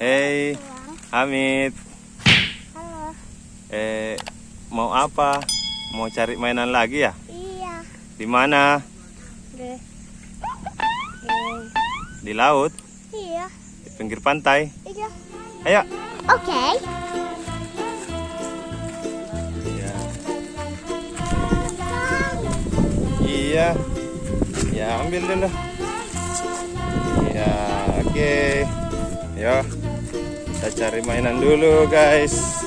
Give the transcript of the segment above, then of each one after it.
Hey, Hamid. Halo. Eh, mau apa? Mau cari mainan lagi ya? Iya. Di mana? Deh. Di laut? Iya. Di pinggir pantai? Iya. Ayo. Oke. Iya. Iya. Ya, ambil dulu. Iya, oke. Yo. Kita cari mainan dulu, guys.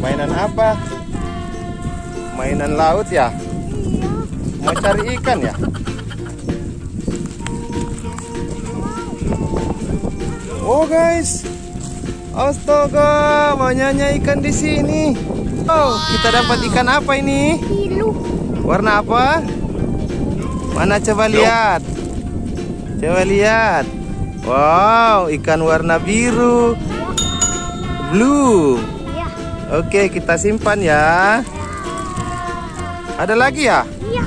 Mainan apa? Mainan laut ya? Mau cari ikan ya? Oh, guys. Astaga, banyaknya ikan di sini. Oh, kita dapat ikan apa ini? Warna apa? Mana coba lihat. Coba lihat. Wow, ikan warna biru. Blue. Iya. Oke, kita simpan ya. Ada lagi ya? Iya.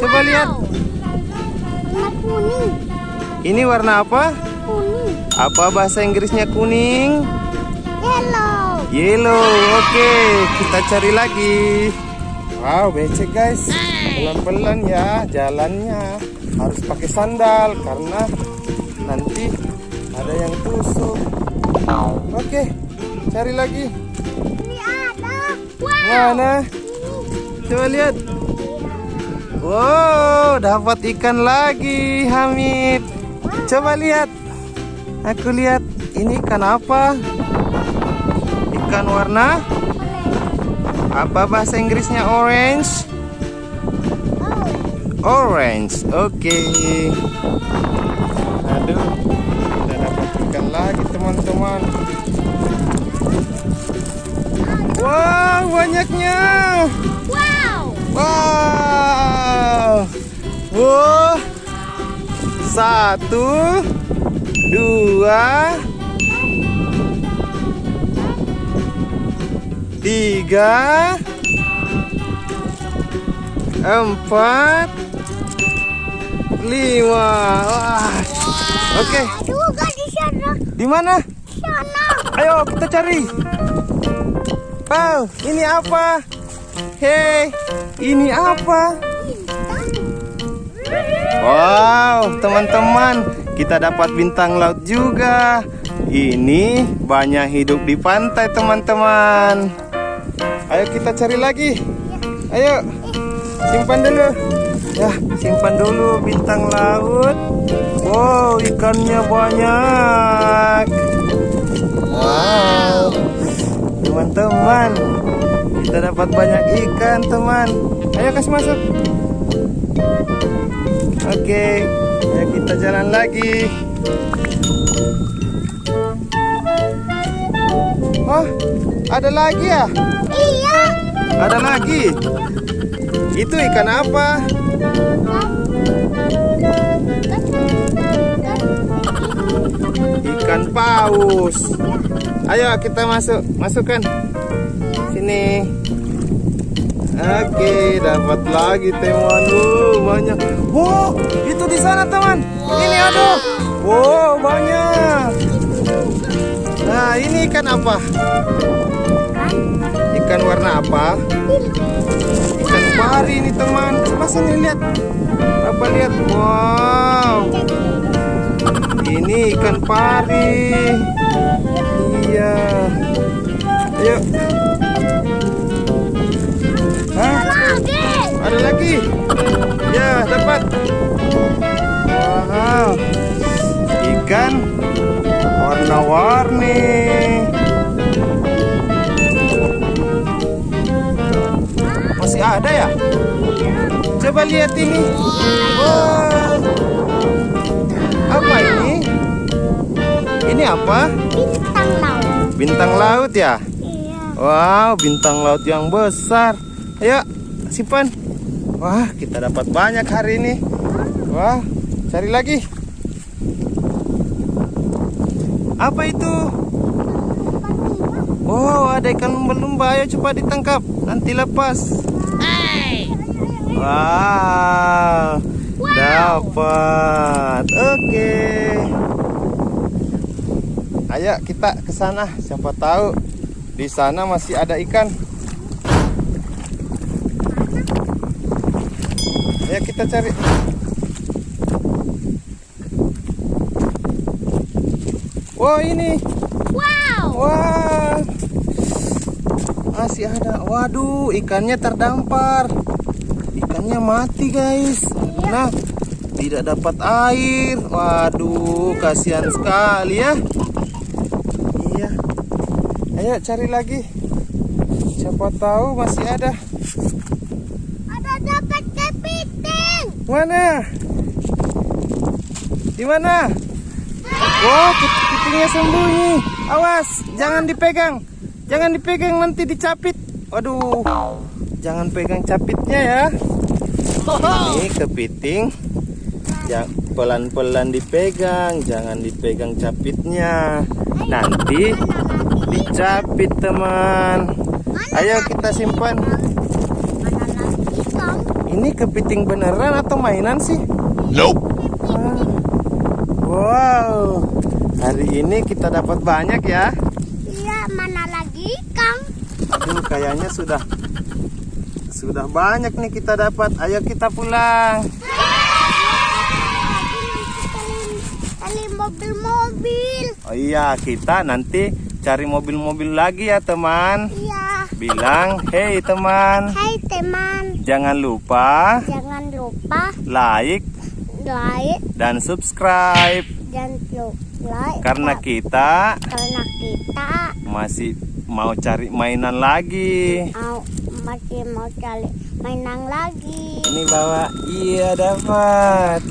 Coba lihat. Warna kuning. Ini warna apa? Kuning. Apa bahasa Inggrisnya kuning? Yellow. Yellow. Oke, kita cari lagi. Wow, becek guys. Pelan-pelan ya jalannya. Harus pakai sandal karena nanti ada yang tusuk. Oke, cari lagi. Ini ada. Wow. Mana? Coba lihat. Wow, dapat ikan lagi, Hamid. Coba lihat. Aku lihat. Ini ikan apa? Ikan warna apa bahasa Inggrisnya orange? Orange. Oke. Aduh. Kita dapat ikan lagi, teman-teman. Wow, banyaknya. Wow. Wow. Wow. Satu, dua, tiga, empat, lima. Wah. Oke, Juga di mana? Sana. Ayo kita cari. Wow, ini apa? Hei, ini apa? Wow, teman-teman, kita dapat bintang laut juga. Ini banyak hidup di pantai, teman-teman. Ayo kita cari lagi. Ayo, simpan dulu. Ya, simpan dulu bintang laut. Wow, ikannya banyak. Wow, teman-teman, kita dapat banyak ikan, teman. Ayo kasih masuk. Oke, ayo kita jalan lagi. Oh, ada lagi ya? Iya. Ada lagi. Itu ikan apa? Ikan paus. Ayo kita masuk, masukkan. Sini. Oke, dapat lagi teman. Wow, banyak. Wow, itu di sana teman. Ini ada. Wow, banyak. Nah, ini ikan apa? Ikan warna apa? Ikan pari ini teman. Coba sini lihat. Apa lihat? Wow. Ini ikan pari. Iya. Ayo. Hah? Ada lagi? Ya, dapat. Wow. Ikan warna-warni. Masih ada ya? Coba lihat ini. Wow. Apa ini? Ini apa? Bintang laut. Bintang laut ya? Iya. Wow, bintang laut yang besar. Ayo, simpan. Wah, kita dapat banyak hari ini. Wah, cari lagi. Apa itu? Oh, ada ikan lumba-lumba. Ayo coba ditangkap. Nanti lepas. Wow. Dapat. Oke. Ayo kita ke sana. Siapa tahu di sana masih ada ikan. Ayo kita cari. Wah ini, Wow. wah masih ada. Waduh, ikannya terdampar. Ikannya mati guys. Nah, tidak dapat air. Waduh, kasihan sekali ya. Iya. Ayo cari lagi. Siapa tahu masih ada. Ada dapat kepiting. Mana? Di mana? Wow, kepitingnya sembunyi. Awas, jangan dipegang. Jangan dipegang nanti dicapit. Waduh. Jangan pegang capitnya ya. Ini kepiting. Ja- Pelan-pelan dipegang, jangan dipegang capitnya. Nanti dicapit, teman. Ayo kita simpan. Ini kepiting beneran atau mainan sih? Nope. Wow, hari ini kita dapat banyak ya. Iya, mana lagi ikan? Aduh, kayaknya sudah sudah banyak nih kita dapat. Ayo kita pulang. Mobil-mobil. Oh iya, kita nanti cari mobil-mobil lagi ya teman. Iya. Bilang, hey teman, Hai teman, jangan lupa jangan lupa like like dan subscribe dan like karena kita karena kita masih mau cari mainan lagi. mau masih mau cari mainan lagi. Ini bawa, iya dapat.